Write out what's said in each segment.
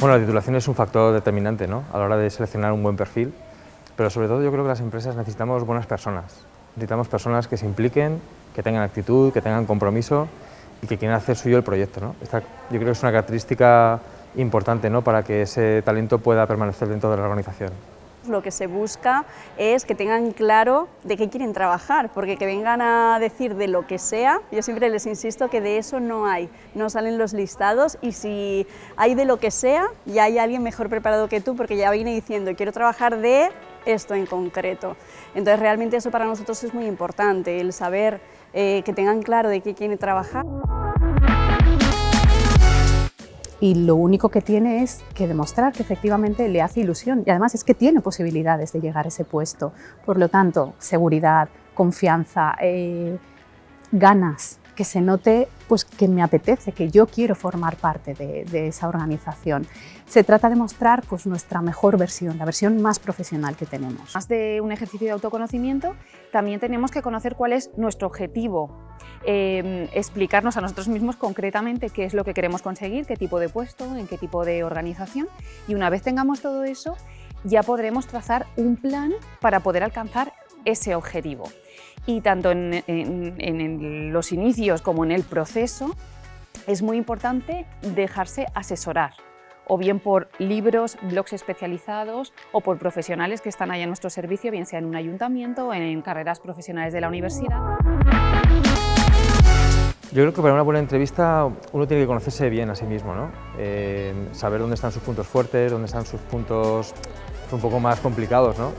Bueno, la titulación es un factor determinante ¿no? a la hora de seleccionar un buen perfil, pero sobre todo yo creo que las empresas necesitamos buenas personas. Necesitamos personas que se impliquen, que tengan actitud, que tengan compromiso y que quieran hacer suyo el proyecto. ¿no? Yo creo que es una característica importante ¿no? para que ese talento pueda permanecer dentro de la organización. Lo que se busca es que tengan claro de qué quieren trabajar, porque que vengan a decir de lo que sea, yo siempre les insisto que de eso no hay, no salen los listados y si hay de lo que sea, ya hay alguien mejor preparado que tú porque ya viene diciendo quiero trabajar de esto en concreto. Entonces realmente eso para nosotros es muy importante, el saber eh, que tengan claro de qué quieren trabajar y lo único que tiene es que demostrar que efectivamente le hace ilusión y además es que tiene posibilidades de llegar a ese puesto. Por lo tanto, seguridad, confianza, eh, ganas, que se note pues, que me apetece, que yo quiero formar parte de, esa organización. Se trata de mostrar pues, nuestra mejor versión, la versión más profesional que tenemos. Más de un ejercicio de autoconocimiento, también tenemos que conocer cuál es nuestro objetivo, em, explicarnos a nosotros mismos concretamente qué es lo que queremos conseguir, qué tipo de puesto, en qué tipo de organización y una vez tengamos todo eso ya podremos trazar un plan para poder alcanzar ese objetivo y tanto en, los inicios como en el proceso es muy importante dejarse asesorar o bien por libros, blogs especializados o por profesionales que están ahí a nuestro servicio, bien sea en un ayuntamiento o en carreras profesionales de la universidad. Yo creo que para una buena entrevista uno tiene que conocerse bien a sí mismo, ¿no? Eh, saber dónde están sus puntos fuertes, dónde están sus puntos un poco más complicados, ¿no?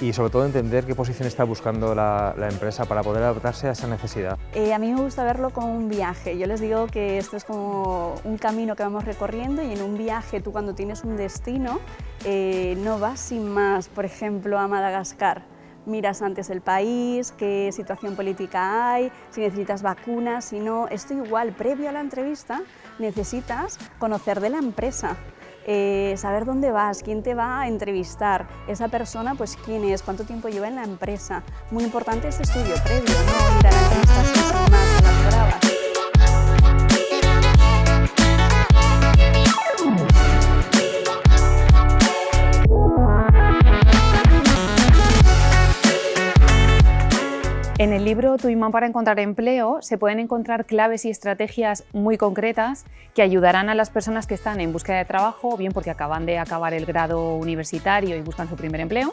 Y sobre todo entender qué posición está buscando la, empresa para poder adaptarse a esa necesidad. Eh, a mí me gusta verlo como un viaje. Yo les digo que esto es como un camino que vamos recorriendo y en un viaje tú cuando tienes un destino eh, no vas sin más, por ejemplo, a Madagascar. Miras antes el país, qué situación política hay, si necesitas vacunas, si no, esto igual, previo a la entrevista necesitas conocer de la empresa, eh, saber dónde vas, quién te va a entrevistar, esa persona, pues quién es, cuánto tiempo lleva en la empresa. Muy importante ese estudio previo, no En el libro Tu imán para encontrar empleo se pueden encontrar claves y estrategias muy concretas que ayudarán a las personas que están en búsqueda de trabajo, bien porque acaban de acabar el grado universitario y buscan su primer empleo,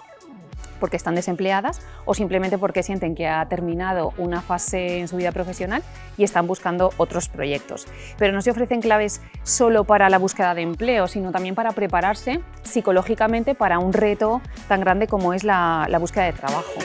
porque están desempleadas o simplemente porque sienten que ha terminado una fase en su vida profesional y están buscando otros proyectos. Pero no se ofrecen claves solo para la búsqueda de empleo, sino también para prepararse psicológicamente para un reto tan grande como es la, la búsqueda de trabajo.